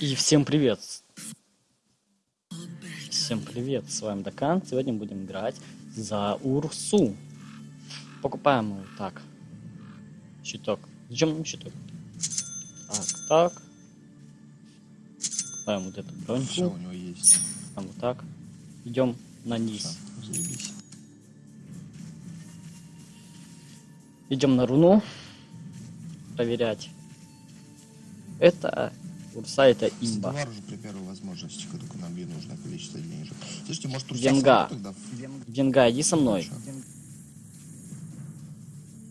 И всем привет! Всем привет, с вами Дакан. Сегодня будем играть за Урсу. Покупаем его так. Щиток. Зачем нам щиток? Так, так. Покупаем вот эту Все броньку. у него есть. Там вот так. Идем на низ. Идем на руну. Проверять. Это Это имба. Уже при первой возможности, как только набью нужное количество денежек. Слушайте, может тут Венга. тогда? Венга, иди со мной.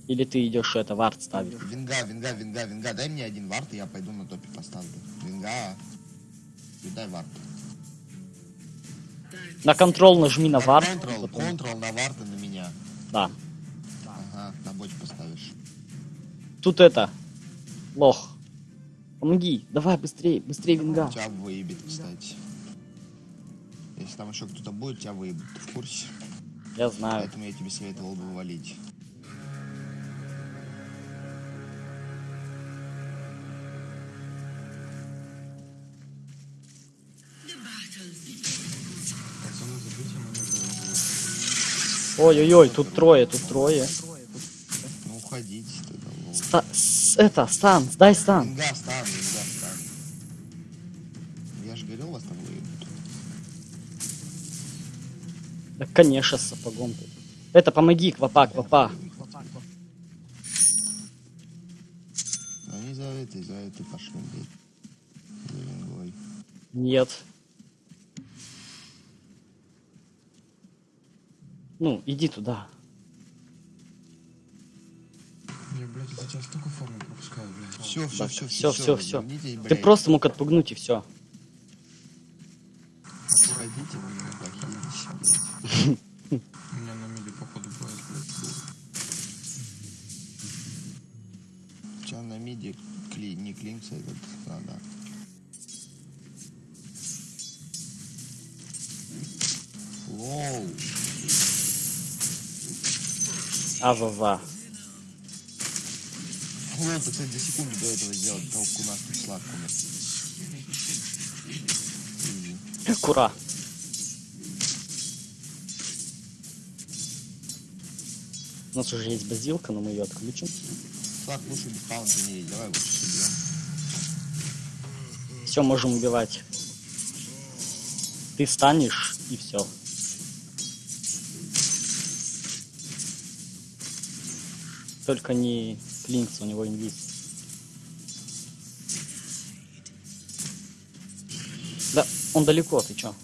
Или ты идешь это, вард ставить. Венга, венга, венга, венга. Дай мне один вард, и я пойду на топе поставлю. Венга. И дай вард. На контрол нажми на вард. Контрол, потом- контрол на вард и на меня. Да. Ага, на боч поставишь. Тут это. Лох. Помоги. Давай быстрее, быстрее винга. Тебя выебет, кстати. Если там еще кто-то будет, тебя выебут. Ты в курсе? Я знаю. Поэтому я тебе советовал бы валить. Ой-ой-ой, тут трое, тут трое. Ну уходите тогда. Ста- это, стан, дай стан. Венга стан, венга стан. Я же говорил, вас там выебут. Да, конечно, с сапогом тут. Это, помоги, квапа, квапа. Они за этой, за этой пошли, блядь. Нет. Ну, иди туда. Я, блядь, это тебя столько формы пропускаю, блядь. Все, все, Да, все, всё, всё, всё. Развернитесь, Ты блядь. просто мог отпугнуть и все. Вы меня плохие, блядь. У меня на миде, походу, бывает, блядь. Тебя на миде кли, не клинца этот, а, да. Лоу. А-ва-ва. Ты, кстати, за секунду до этого сделал толку нас тут сладкую. Изи. Кура. У нас уже есть базилка, но мы ее отключим. Так, лучше без паунта не давай лучше соберем. Все, можем убивать. Ты станешь и все. Только не Клинкс, у него инвиз. Да, он далеко, ты чё?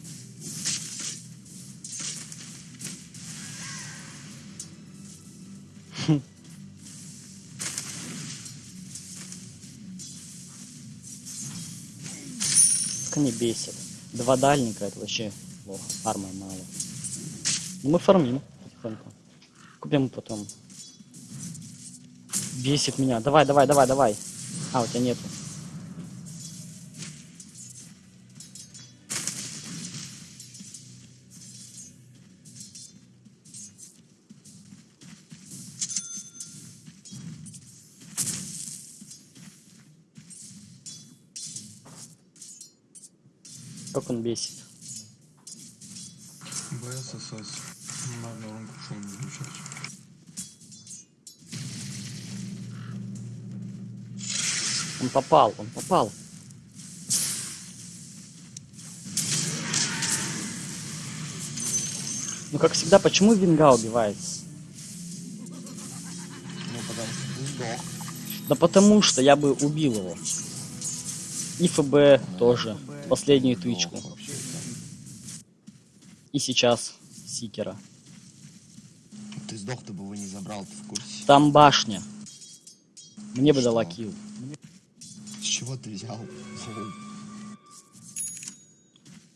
Они бесят. Два дальника, это вообще плохо. Армы мало. Ну, мы фармим потихоньку. Купим потом. Бесит меня. Давай, давай, давай, давай. А, у тебя нету. Попал, он попал. Ну, как всегда, почему Винга убивается? Ну, потому что сдох. Да потому что я бы убил его. И ФБ тоже. Последнюю тычку. Сдох вообще, И сейчас Сикера. да. Ты сдох, ты бы его не забрал, ты в курсе. Там башня. Мне бы Что? дала kill. Ты взял?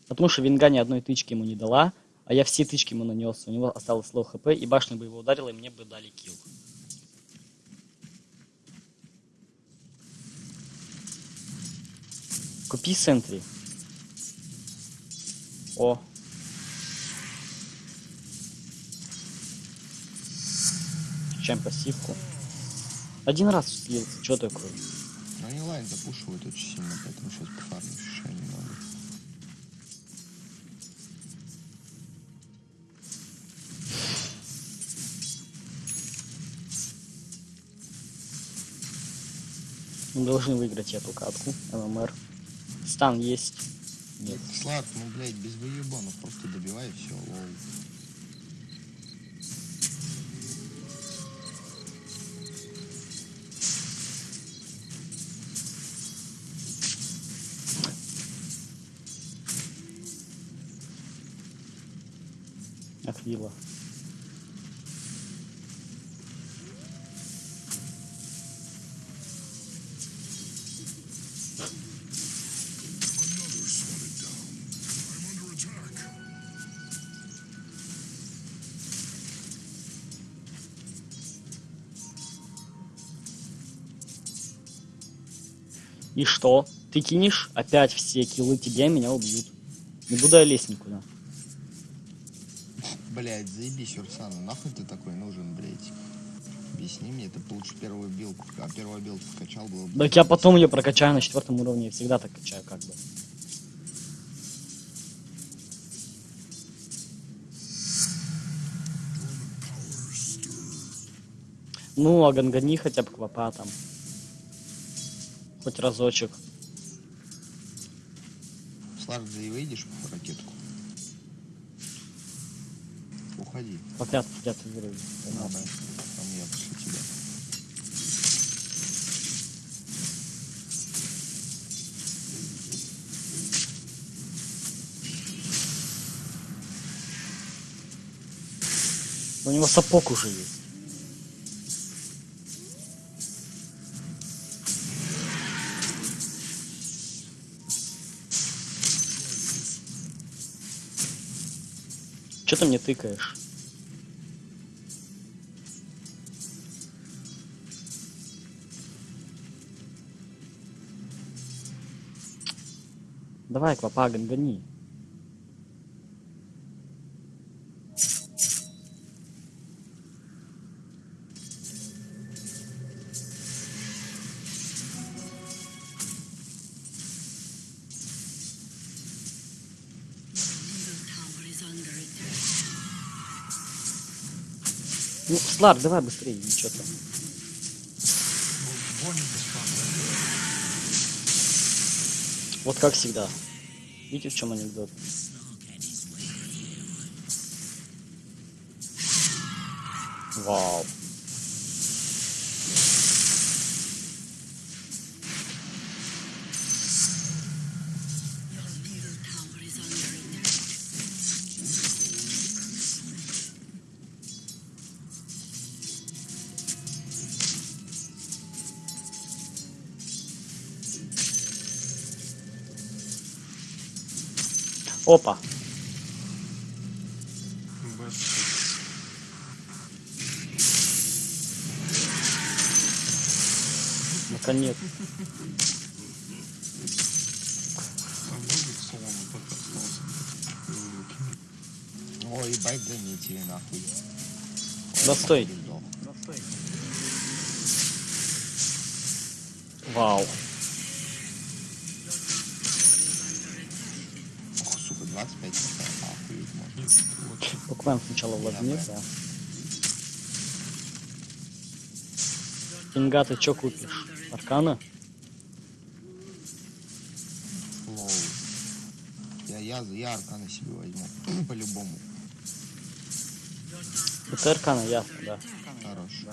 Потому что Винга ни одной тычки ему не дала, а я все тычки ему нанес. У него осталось low HP, и башня бы его ударила, и мне бы дали kill. Купи sentry. О. Чем пассивку. Один раз слился, что такое? Но они lane запушивают очень сильно, поэтому сейчас пофармлю еще немного. Мы должны выиграть эту катку, MMR. Stun есть. Нет. Слав, ну, блять, без выебанов, просто добивай все, lol. Аквила. И что? Ты кинешь опять все киллы тебе, меня убьют. Не буду я лезть никуда. Блядь, заебись, Урсана, нахуй ты такой нужен, блядь? Объясни мне, ты бы лучше первую билку, а первую билку качал было бы... Так я потом ее прокачаю на четвертом уровне, я всегда так качаю, как бы. Ну, а гангани хотя бы квапа там. Хоть разочек. Слад, ты выйдешь в ракетку? Уходи. Подряд, подряд уровень. Надо. Там я после тебя. У него сапог уже есть. Че ты мне тыкаешь? Давай, квапа, гони. Ну, Слар, давай быстрее, ничего там. Вот как всегда. Видите, в чем анекдот? Вау. Опа. Наконец. Ой, ебать, заметили, нахуй. Да стой. Да. Кинга, ты чё купишь? Аркана? Лоу. Я, я, я арканы себе возьму. По-любому. Это Аркана, ясно, да. Хорош.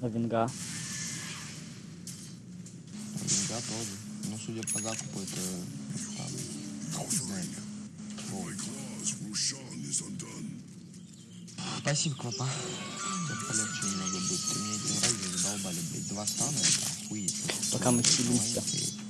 А Винга? Винга тоже. Ну, судя по закупу, это там, хуй знает. Лоу. Спасибо. Сейчас полегче немного будет. Ты мне один раз задолбали, блядь. Два стана, это охуеть. Пока мы хилимся.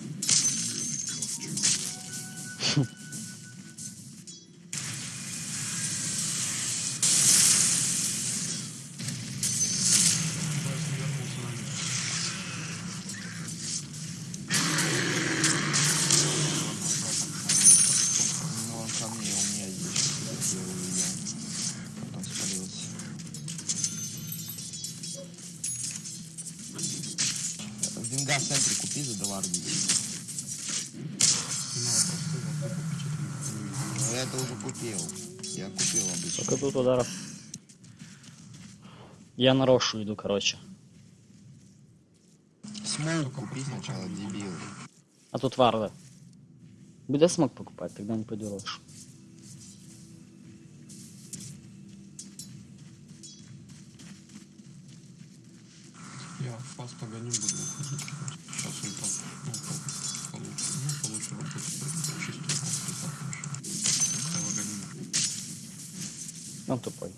Я на Рошу иду, короче. С смоук купи сначала, дебил. А тут варда. Буде смог покупать, тогда не пойду рошу. Я вас погоню, буду. Сейчас там, ну, по- получше, ну, получше работать, чистую. Он тупой.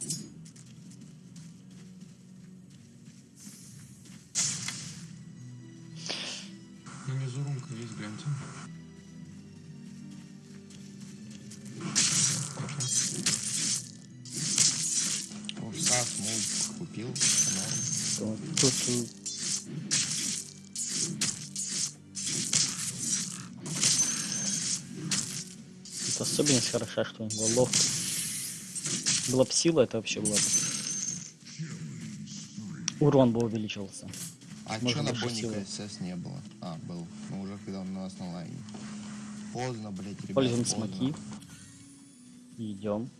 Гляньте. Урса, смоук купил, норм. Тут, э, Тут особенность хороша, что у него ловкость. Была бы сила, это вообще было бы. Урон бы увеличивался. А Можно чё на Бонника. СС не было? А, был. Когда он у нас на лайне. Поздно, блять, ребят, Пользуем поздно. смоки. Идем.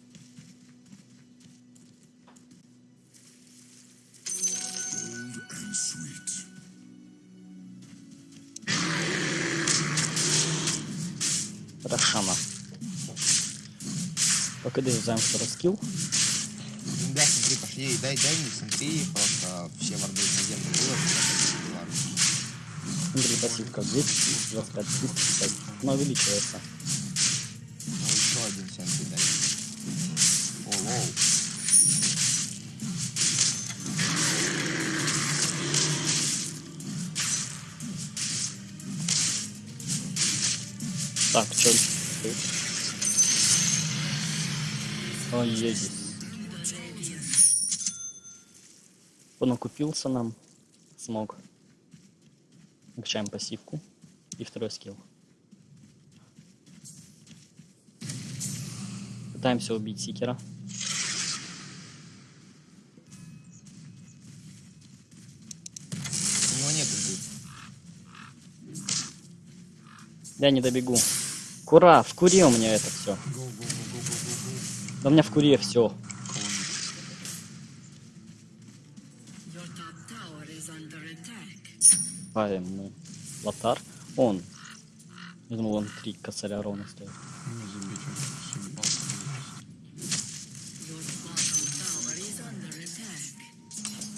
Рошана. Пока дорезаем второй skill. Да, смотри, пошли, дай, дай мне смотри, просто все варды было. Ладно. Смотри, пассивка 225, 250. Она увеличивается. Ну еще один сенсей дай. О, low. Так, чё? Ой, едет. Он окупился нам. Смог. Качаем пассивку. И второй скилл. Пытаемся убить Сикера. У него нет инты. Я не добегу. Кура, в куре у меня это все. Да у меня в куре все. Павим мы. Лотар. Он. Я думал, он три косаря ровно стоит.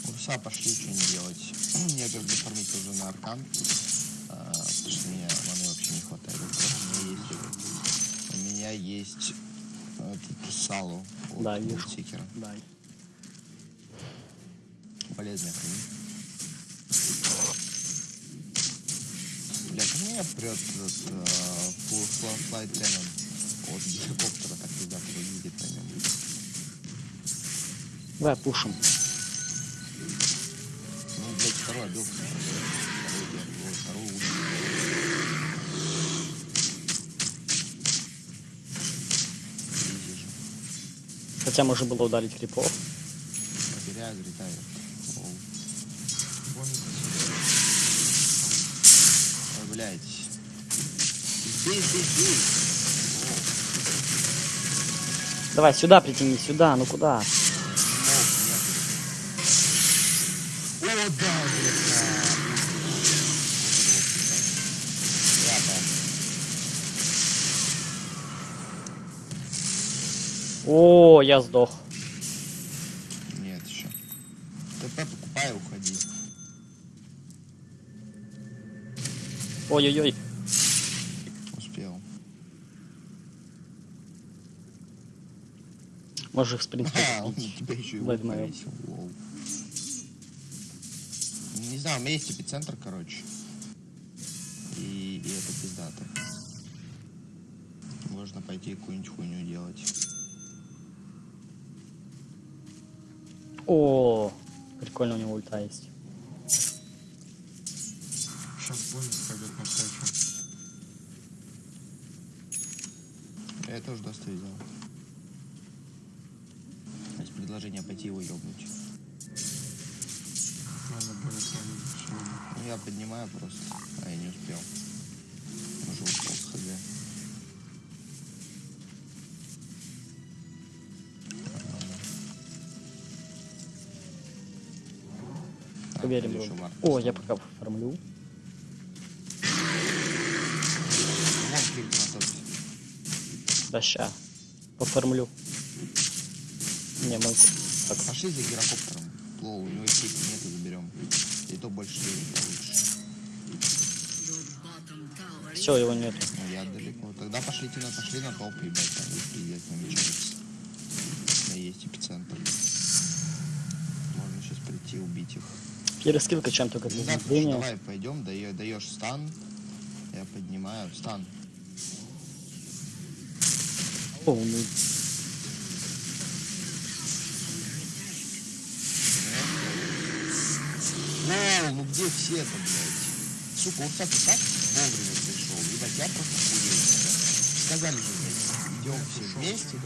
Урса пошли, что не делать. Я как бы фармить уже на аркан. а, потому что мне маны вообще не хватает. У меня есть, у меня есть салу. от Да. Сикера. Дай. Полезная хрень. Как меня прет этот э, Cannon от геликоптера, так ребята выглядит на нем. Давай пушим. Ну, блядь, второй обил. Второй, второй. Хотя можно было ударить крипов. Бонника Ой, блядь. Давай сюда притяни, сюда, ну куда? О, я сдох. Нет, еще. ТП покупай уходи. Ой-ой-ой. Успел. Можешь их, в принципе, А, повесил. Лол. Не знаю, у меня есть эпицентр, короче. проверим. О, я пока оформлю. Да ща. Поформлю. Не, могу. Так. Пошли за гирокоптером. Плоу, у него сети нету, заберем. И то больше лучше. Все, его нету. Ну, я далеко. Тогда пошлите на пошли на топ, ребята. Там есть пиздец, намечается. Есть эпицентр. Можно сейчас прийти убить их. Перескилка чем только для зрения. давай пойдем, даешь, даешь стан. Я поднимаю. Стан. О, ну, Лол, ну где все-то, блядь? Сука, вот так и так вовремя пришел. Ебать, я просто хуею. Сказали же, блядь, идем все вместе.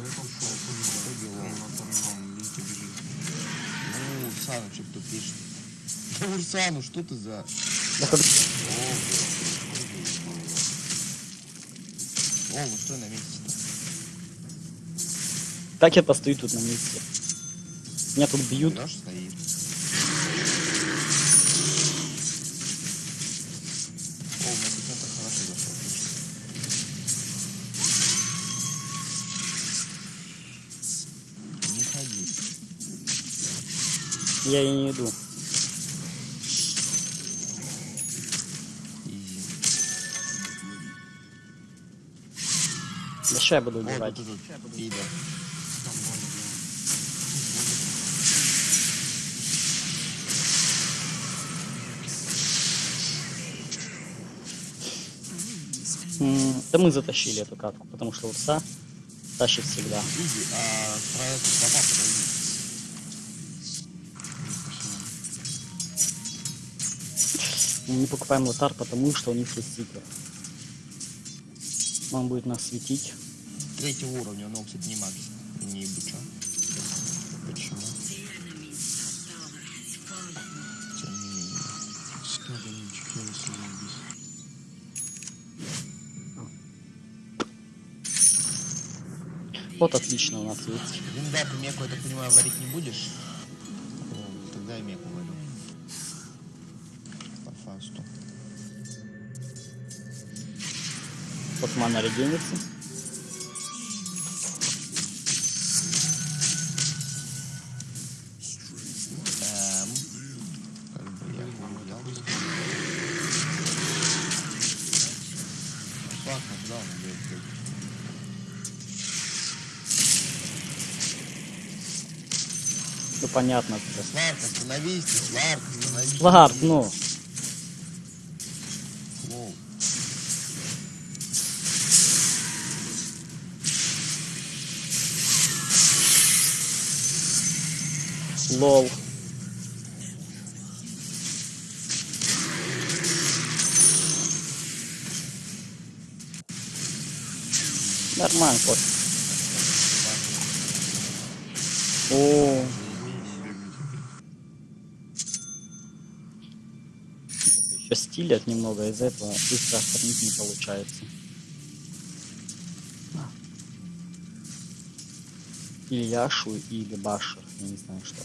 Ну, Урсану что кто пишет? Да Урсану, что ты за... как- О, ну стой на месте-то. Так я постою тут на месте. Меня тут бьют. Берешь, стоит. О, у меня эпицентр хорошо зашел. Не ходи. Я и не иду. Я буду М, Да мы затащили эту катку, потому что урса тащит всегда. А. Мы не покупаем лотар, потому что у них есть сикер. Он будет нас светить. Третьего уровня, но, кстати, не магия. Не быча. Почему? Тем не менее. Заебись. Вот отлично у нас есть. Винда, ты меку, я так понимаю, варить не будешь? Ну, тогда я меку варю. По фасту. Вот мана регенится. Ну понятно. Сларк, остановись, Сларк, остановись. Сларк, ну. Воу. Лол. Нормально, кот. Стилят немного, из-за этого быстро оформить не получается. А. Или Яшу, или Башер, я не знаю что.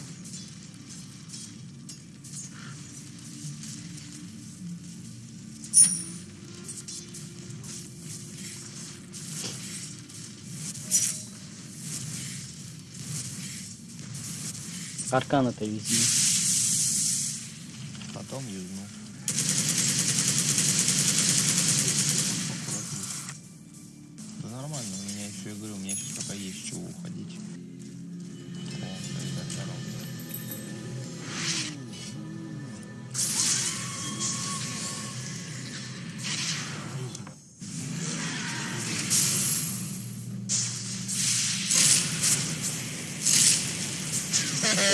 Аркан это везде.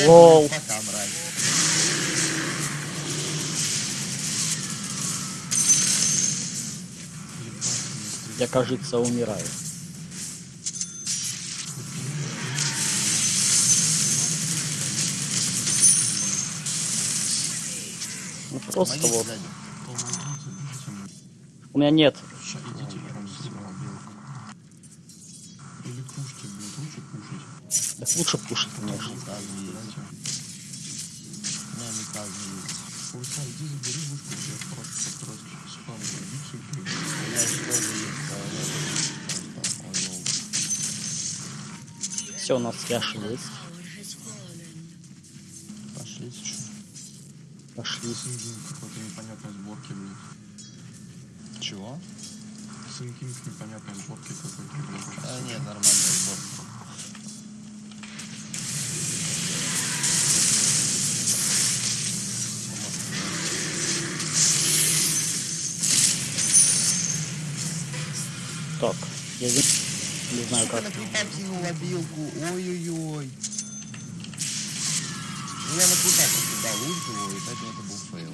Лол. Я, кажется, умираю. Ну просто вот. У меня нет. Ща, идите. Так лучше пушить, конечно. Все, у нас яши есть. Tower has fallen. Пошли, чё. Пошли. Сын Кинг какой-то непонятной сборки, блядь. Чего? Сын Кинг непонятной сборки какой-то, блядь. А, нет, нормальный сбор. Так, я ви- не знаю Сука, как. на абилку. Ой-ой-ой. Ну, я на крипа покидал ульт его, и поэтому это был фейл.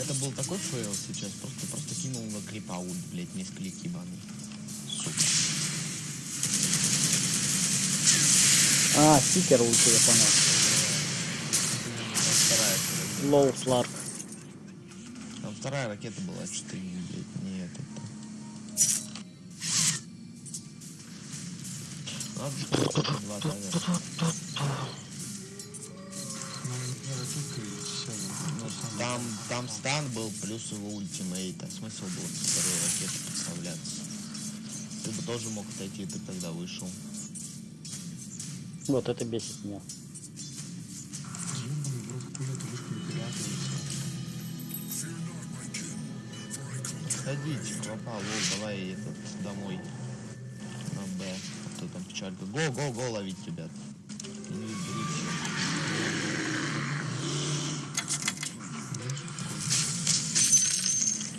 Это был такой фейл сейчас, просто, просто кинул на крипа ульт, блядь, миссклик ебаный. Сука. А, стикер лучше, я понял. Лоу сларк. Там вторая ракета была, 4, блядь, там, там стан был плюс его ультимейт, а смысл был со второй ракеты подставляться. Ты бы тоже мог отойти, ты тогда вышел. Вот это бесит меня. Ебаный в рот, хули ты вышку не переатывается. Ходите, клопа, лол, давай этот, домой. Печалька? Го, го, го ловить, ребят.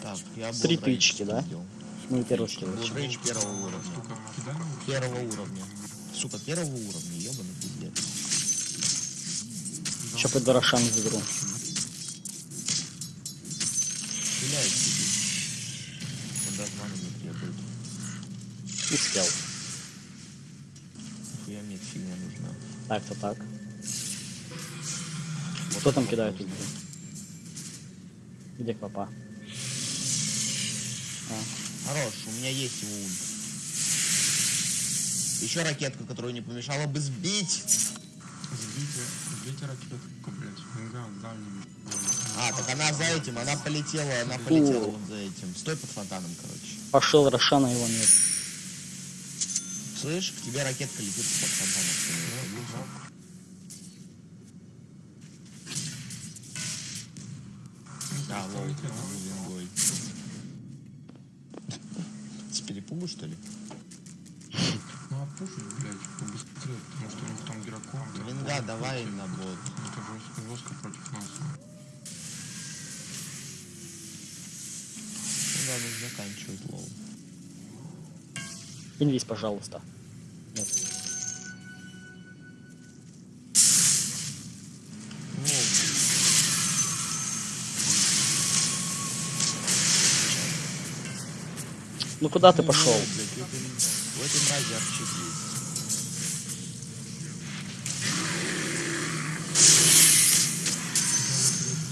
Так, я был Три тычки, да? скидывал. Мы первый скилл. Рейдж первого уровня. Сука? Первого уровня. Сука, первого уровня, ебаный пиздец. Сейчас под Дорошан заберу. Так-то так. Вот Кто там кидает? Где папа? А, Хорош, у меня есть его ульт. Еще ракетка, которую не помешало бы сбить. Сбейте, сбейте ракетку, блядь. А, так она за этим, она полетела, она полетела вот за этим. Стой под фонтаном, короче. пошел Рошана, его нет. Слышь, к тебе ракетка летит под фонтаном. А, lol, вингой. С перепугу, что ли? Ну, а пушить, блядь, побыстрее, потому что у них там дракон. Винга, давай на бот. Это жестко, против нас. Да, нужно заканчивать lol. Инвиз, пожалуйста. Нет. Ну, куда ты пошел?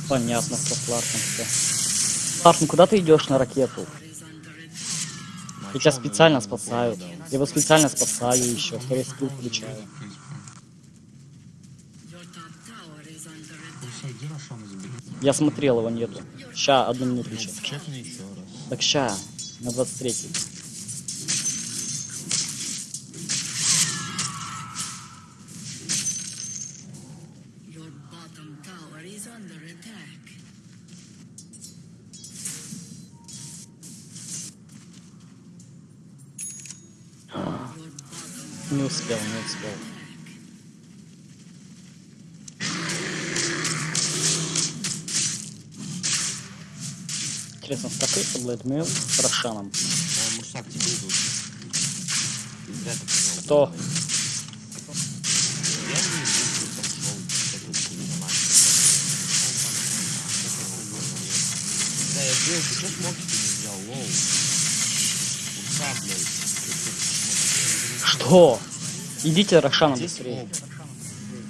Понятно, со Сларком все. Сларк, ну куда ты идешь на ракету? Я Мачом специально спасаю. Я его специально спасаю еще. Второй скилл включаю. Я смотрел, его нету. Ща, одну минуту Ну, сейчас. Так ща, на 23 Your Не успел, не успел. Интересно, стакается Блэдмейл с Рошаном. А, Мурсак, тебе идут. Кто? Да, я сделал, ты что лоу? Что? Идите Рошаном Где быстрее.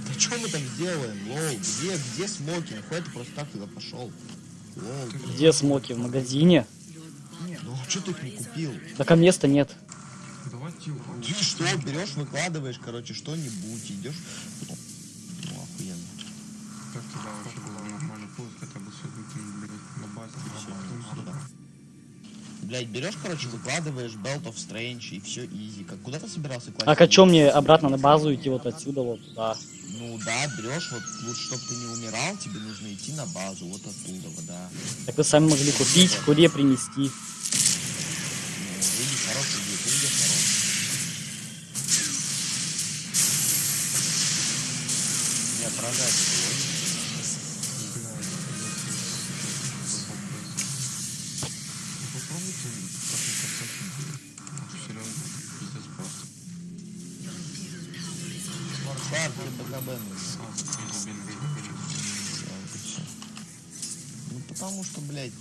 Да что мы там делаем, лоу? Где, где смоки? Нахуй ты просто так туда пошел? Где смоки? В магазине? Ну, а что ты их не купил? Так а места нет. Давай тихо. Ты что, берешь, выкладываешь, короче, что-нибудь, идешь. Блядь, берешь, короче, выкладываешь Belt of Strange и все изи. Как куда ты собирался класть? А чё мне обратно на базу идти вот отсюда вот туда? Ну да, берешь, вот, вот чтобы ты не умирал, тебе нужно идти на базу, вот оттуда, вот, да. Так вы сами могли купить, куре принести. Ну. Не Ну потому что, блядь,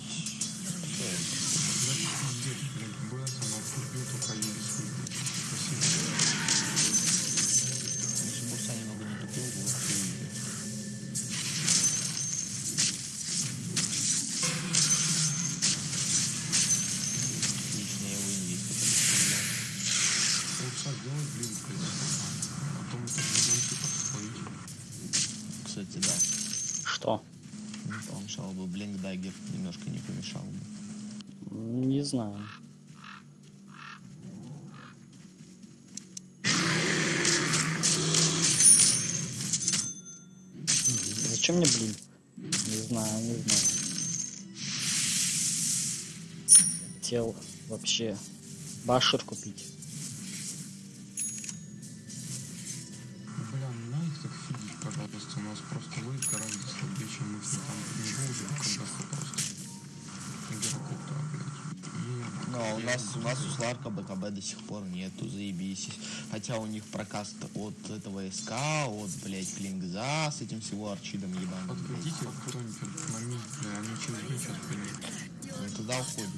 Знаю. Зачем мне блин? Не знаю, не знаю. Хотел вообще башер купить. До сих пор нету, заебись. Хотя у них прокаст от этого СК, от, блядь, Клингза с этим всего арчидом ебаным. блядь. Подходите кто-нибудь на мид, бля, они через мид сейчас придут. Мы туда уходим.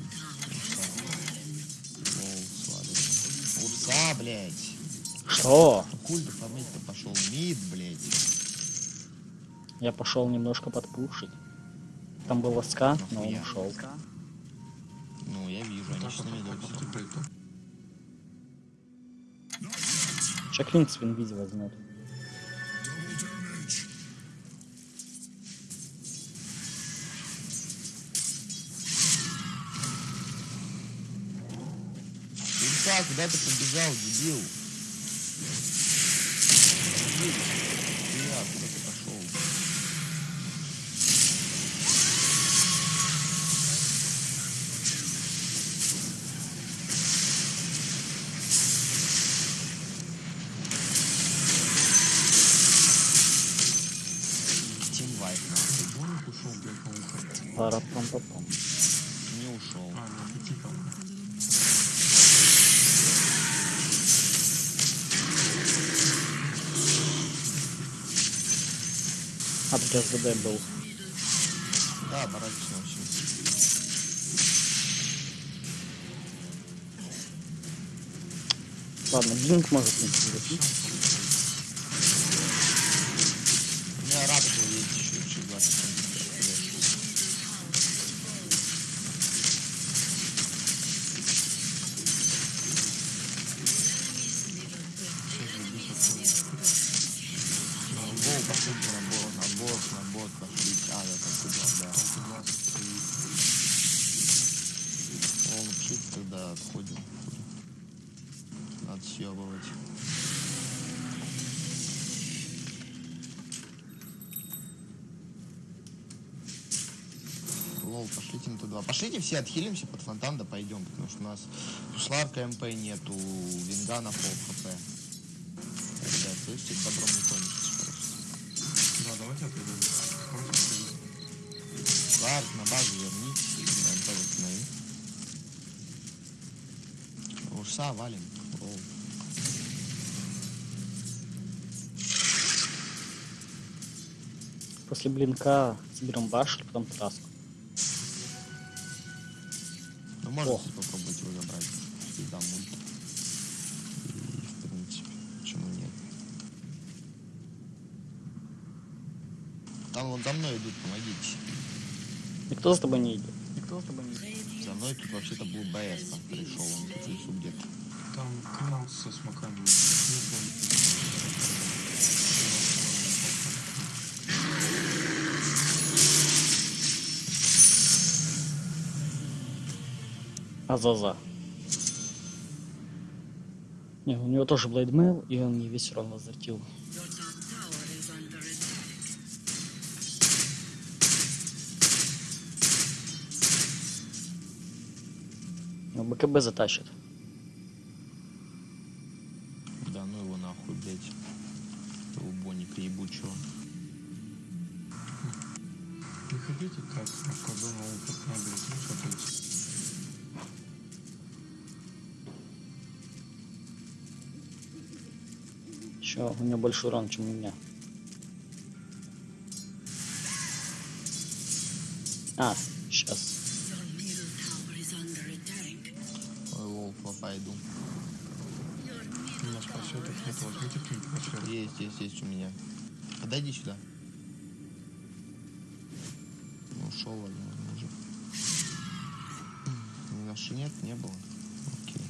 Урса. Урса, блядь. Что? Ну, Куль ты фармить-то пошел. Мид, блядь. Я пошел немножко подпушить. Там был СК, но он ушел. Ну, я вижу, они Так, сейчас на так, то- Чаклин в инвизе возьмет. Урса, куда ты побежал? Дебил. СВД был. Да, барачно вообще. Ладно, блинк может не на. Пошлите все отхилимся под фонтан, да пойдем, потому что у нас у Сларка MP нету, Вингана пол HP. Ребят, слышите, добром не кончится просто. Да, давайте отойдем. Сларк, на базу вернитесь, на MP восстанови. Урса валим. Lol. После блинка соберем башер, потом траску. Ну, можете О. попробовать его забрать. Всегда мульт. И, в принципе, почему нет? Там вон за мной идут, помогите. Никто за тобой не идет. Никто за тобой не идет. За мной тут вообще-то был БС там пришел, он тут в лесу где-то. Там клан со смоками. Азаза. Не, у него тоже блейдмейл, и он не весь урон возвратил. БКБ затащит. Больше урон, чем у меня. А, сейчас. Ой, лол, пойду. У нас просветов нет, возьмите просвет. Есть, есть, есть у меня. Подойди сюда. Ну, ушел, возможно, уже. Ни на что нет, не было. Окей.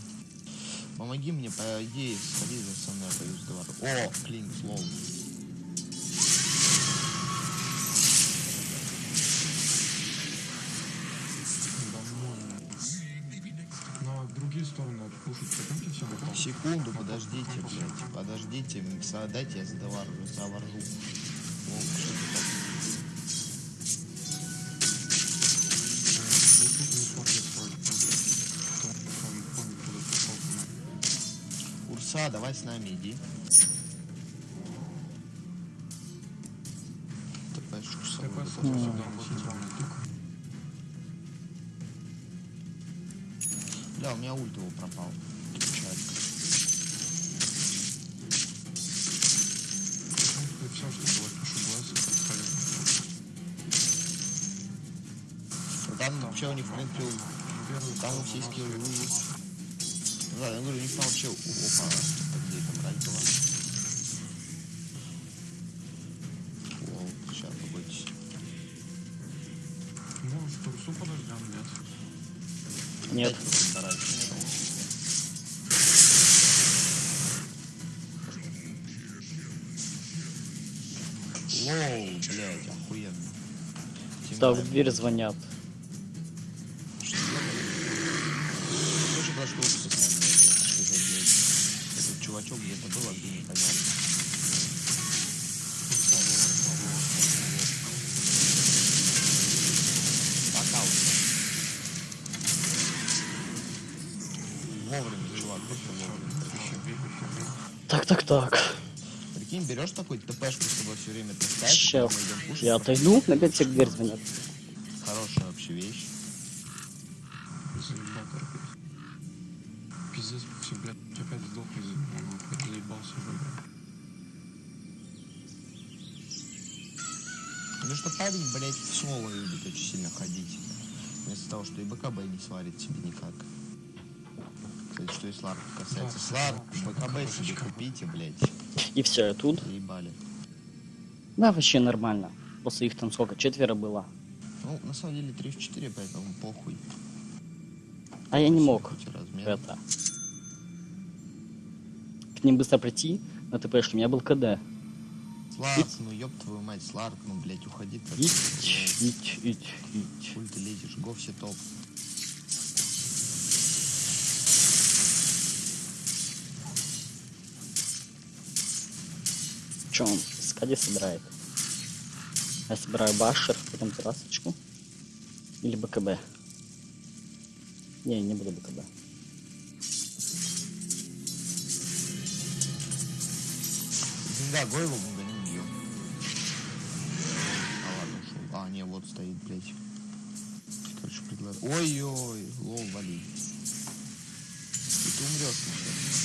Помоги мне, по идее, сходи за со мной, я пойду с двора. О, клин, слоу. Другие стороны. Секунду, подождите, блядь. Подождите, дайте я задавару, заворжу. О, что Урса, давай с нами иди. Бля, у меня ульт его пропал. Все, что было, пишу глаз, бесполезно. Там вообще у них, в принципе, там все скиллы есть. Да, я говорю, них там вообще... Опа, где там рать была? Лол, сейчас, побойтесь. Может, турсу подождем, нет? Нет. Лоу, блядь, охуенно. Да, в дверь звонят. Так, так. Прикинь, берешь такой ТПшку с тобой все время таскаешь, Сейчас я отойду, опять все в дверь звонят. Хорошая вообще вещь. Пиздец, все, блядь, опять сдох из он опять заебался уже, блядь. Потому что парень, блядь, в соло любит очень сильно ходить. Вместо того, что и БКБ не сварит себе никак. Кстати, что и Сларк касается. Так, БКБ себе купите, блядь. И все, я тут. Заебали. Да, вообще нормально. После их там сколько? Четверо было. Ну, на самом деле 3 в 4, поэтому похуй. А я не мог. Это. К ним быстро прийти, но ты понимаешь, у меня был КД. Сларк, ну ёб твою мать, Сларк, ну, блядь, уходи. Ить, ить, ить, ить. Хуй ты лезешь, го все топ. Че он? Скади собирает. Я собираю башер, потом террасочку. Или БКБ. Не, не буду БКБ. Да, Гойлу мы гоним бьем. А ладно, ушел. А, не, вот стоит, блядь. Короче, предлагаю. Ой-ой, лол, вали. И ты умрешь сейчас.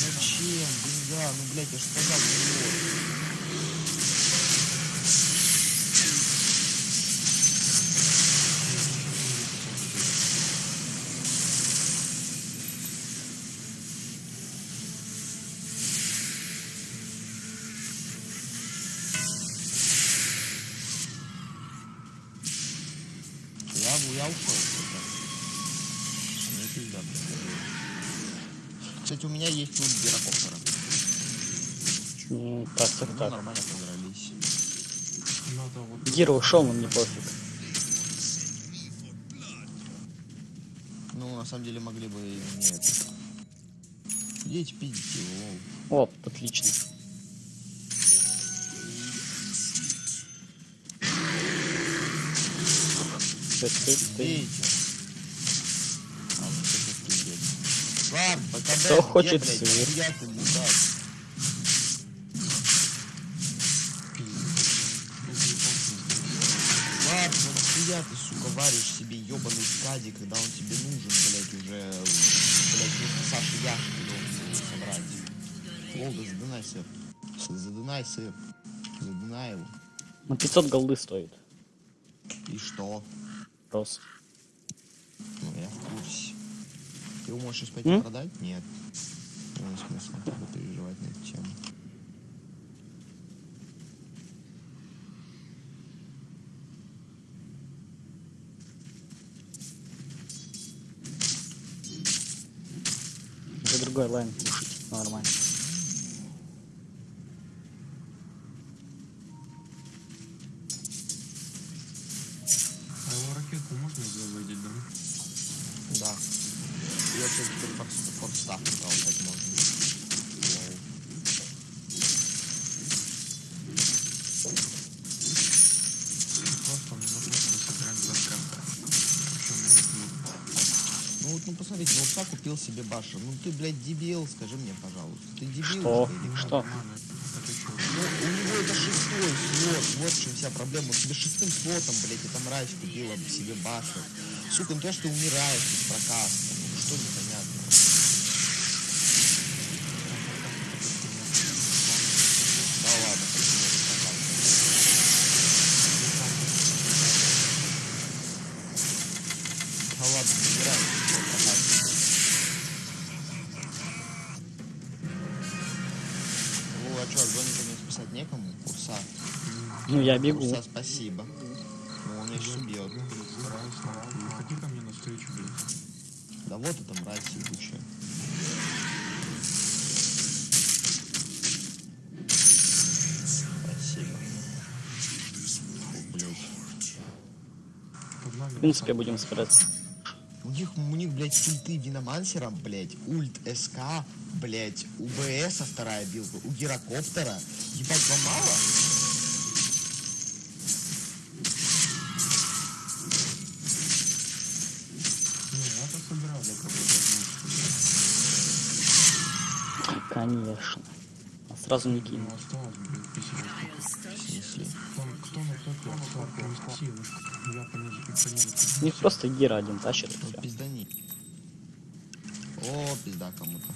Зачем? Деньга, ну, блядь, я же сказал, умрешь. Кстати, у меня есть ульт гирокоптера. Ну, так, так, Мы так. нормально подрались. Вот... Гиро ушел, но мне пофиг. Ну, на самом деле, могли бы и не это. Идите, пиздите его, лол. О, отлично. Ты, ты, ты. Бейте. А, вот это пиздец. Ладно, БКБ, Кто хочет ты, мудак? Ладно, ну ты, сука, варишь себе ебаный скади, когда он тебе нужен, блядь, уже, блядь, вместо Саши Яшки должен собрать. Волга, задынай сыр. С- Задынай сыр. Задынай его. Ну 500 голды стоит. И что? Просто. Ну, я в курсе. Ты его можешь пойти М? продать? Нет. Ну, смысл переживать на эту тему. За другой лайн кушать. Нормально. Себе баша. Ну ты, блядь, дебил, скажи мне, пожалуйста. Ты дебил, Что? что ли? Что? Это? Ну, у него это шестой слот, вот в чем вся проблема. Он себе шестым слотом, блядь, эта мразь купила себе башу. Сука, ну то, что ты умираешь без прокаста. Ну я бегу. Курса, спасибо. Ну, он меня сейчас убьет. Ко мне навстречу, блядь. Да вот это мразь ебучая. В принципе, будем собираться. У них, у них, блядь, ульты Динамансером, блядь, ульт СК, блядь, у БСа вторая билка, у Гирокоптера. Ебать, вам мало? Силы. Я понизу, понизу. У них просто гира один тащит пиздани. О, пизда кому-то.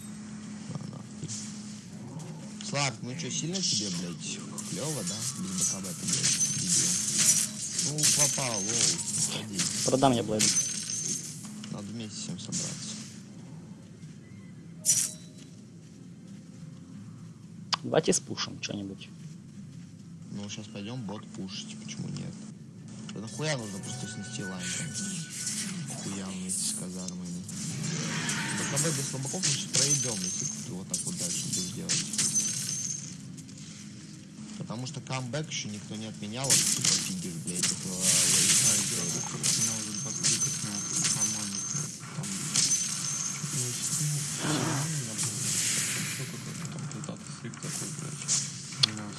Слав, ну что, сильно тебе, блядь, клево, да? Без BKB ты, блядь, дебил. Ну, попал, low. Продам я Blade. Надо вместе всем собраться. Давайте спушим что-нибудь. Ну, сейчас пойдем бот пушить, почему нет? Да нахуя нужно просто снести lane? Хуя вместе с казармами. БКБ без слабаков мы сейчас проедем, если вот так вот дальше будешь делать. Потому что камбэк еще никто не отменял, а ты тупо фигишь, блядь,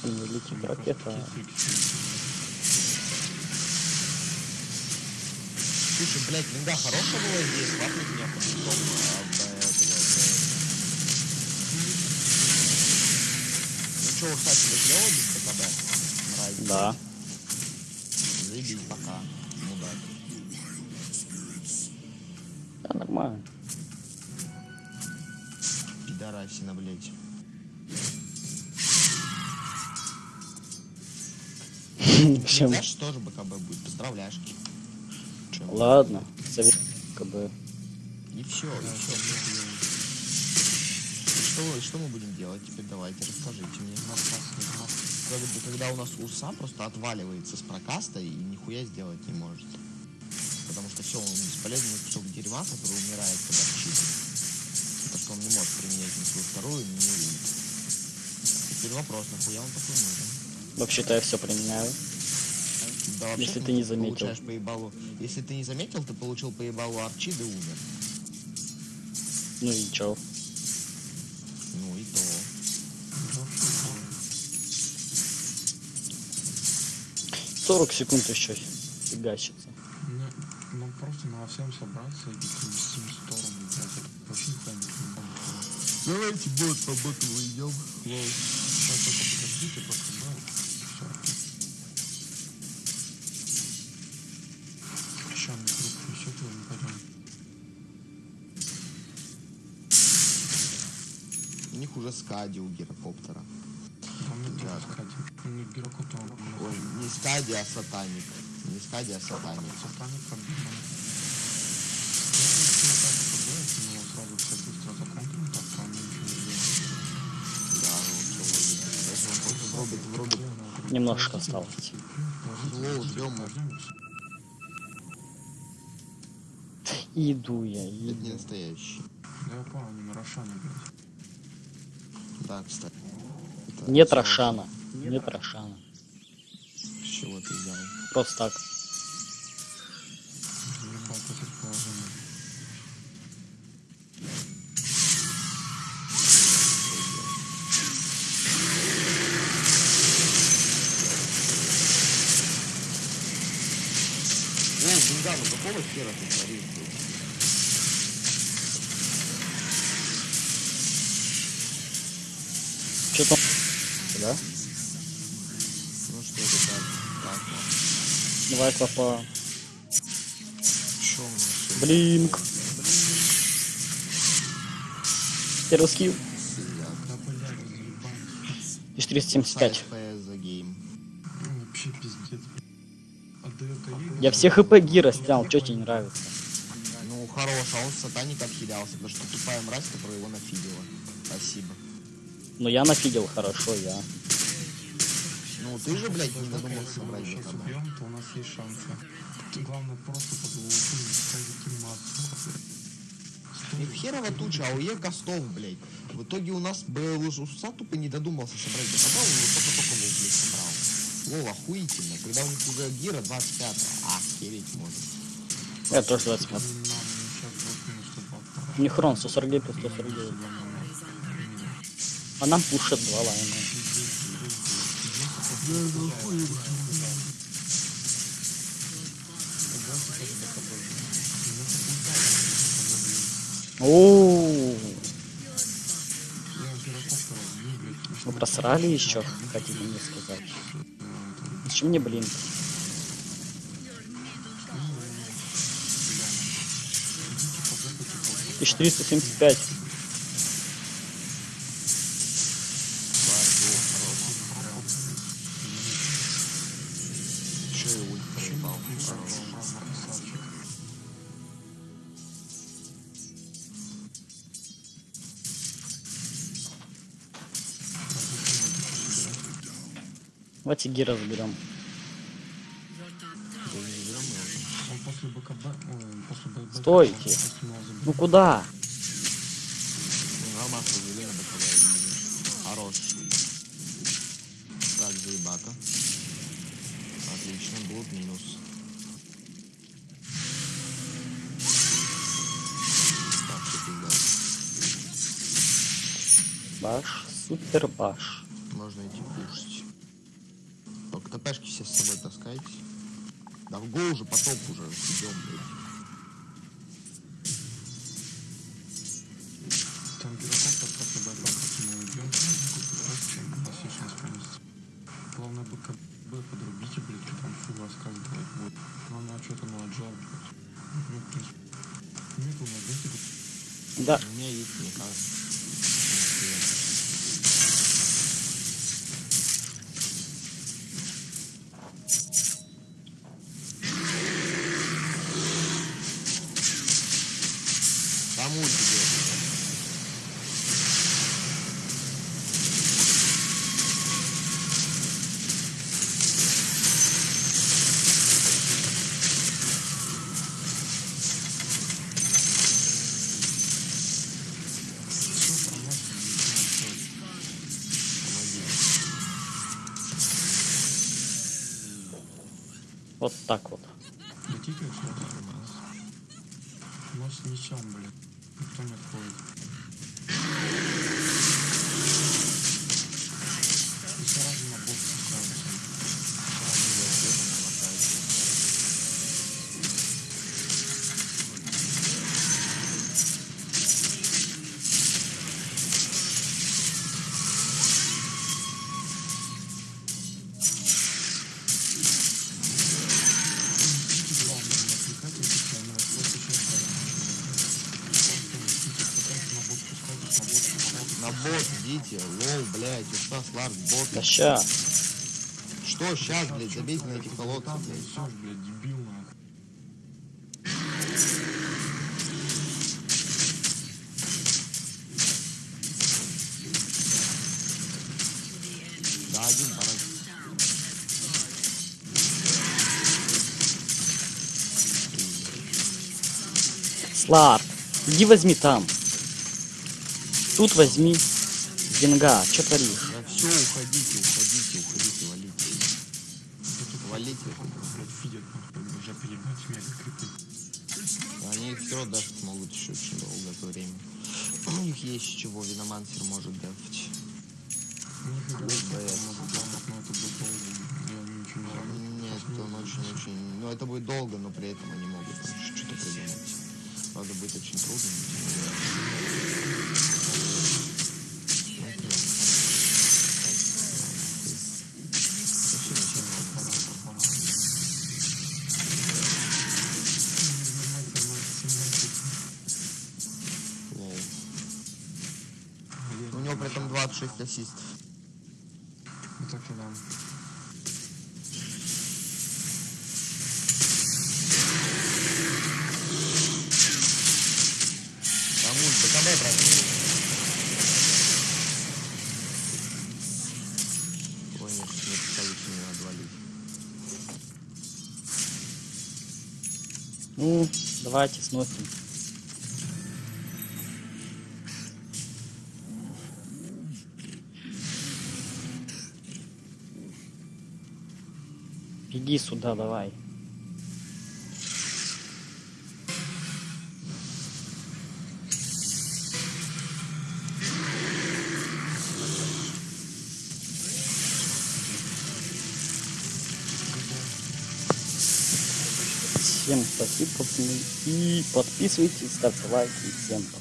Не летит ракета. Слушай, блядь, винда хорошая была идея, свапнуть меня блядь. Ну что, клево без БКБ? Нравится? Да. Чем? Знаешь, тоже БКБ будет, поздравляшки. Чё? Ладно. Совет как бы. И все, и все. Что, что мы будем делать теперь? Давайте, расскажите мне. Когда, когда у нас урса просто отваливается с прокаста и нихуя сделать не может. Потому что все, он бесполезный кусок дерьма, который умирает, когда чистит. Потому что он не может применять ни свою вторую, ни. Теперь вопрос, нахуя он такой нужен? Вообще-то я все применяю. Да, вообще Если ты не заметил. Получаешь по ебалу. Если ты не заметил, ты получил по ебалу арчи, да умер. Ну и чё? Ну и то. 40 секунд еще фигачится. Ну, ну просто надо всем собраться и идти в сторону, блядь. Это вообще нихуя не. Давайте бот по боту выйдем. Лол, сейчас только подождите, просто Уже скади у гирокоптера. Да, Да. Ну, Геракоптер, Ой, не скади, а сатаник. Не скади, а сатаник. Сатаник там не. Немножко осталось. Ждем. Иду я, Это не иду. настоящий. Да я понял, не на Рошане, блядь. Да, кстати. Это Нет всё Рошана. Нет Рошана. С чего ты взял? Просто так. Положение. О, Зинга, ну какого хера ты творишь? Что там? Да? Ну что это так? Так, вот. Давай клопа. Чё у нас тут? Блинк. Первый скилл. Сидят. Да, блядь, заебались. И 475. FPS за гейм. Ну, вообще пиздец. Отдает АИ. Я все хп гира снял, что тебе не нравится? Ну, хорош, а он сатаник обхилялся, потому что тупая мразь, которая его нафидела. Спасибо. Ну я нафидел хорошо, я. Ну, ты же, блядь, не додумался если сейчас БКБ. убьем, то у нас есть шансы. Главное просто под лупу не. И херова туча, а у Е костов, блядь. В итоге у нас был уже Уса тупо не додумался собрать он его только-только лол, блядь, собрал. Лол, охуительно. Когда у них уже Гира 25 охереть может. Я тоже 25. Нам сейчас вот минус 102 пора. У них хрон 149 плюс 149. А нам пушат два лайна. Оу, вы просрали еще, хотите мне сказать? Зачем мне блин? Тысяч триста семьдесят пять. Ой, после БКБ. Стойте. Ну куда? Баш, супер баш. Гол уже, потом уже идем, блядь. Вот так вот. Летите все У нас с мечом, блядь. Никто не отходит. И сразу Да ща. Что сейчас, блядь, забейте на этих Там, блядь. несешь, блядь, дебил, нахуй. Да, один парад. Слард, иди возьми там. Тут возьми. Денга, что творишь? Все, уходите, уходите, уходите, валите. Валите. фидят, уже перебить мега крипы. Они все даже смогут еще очень долгое время. У них есть чего, Виномансер может долго, заработают. Нет, он очень-очень... Ну, это будет долго, но при этом они могут что-то придумать. Правда, будет очень трудно. 6 асистов. Вот так и нам. Брат. Не надо валить. Ну, давайте сносим. Беги сюда, давай. Всем спасибо. И подписывайтесь, ставьте лайки. Всем пока.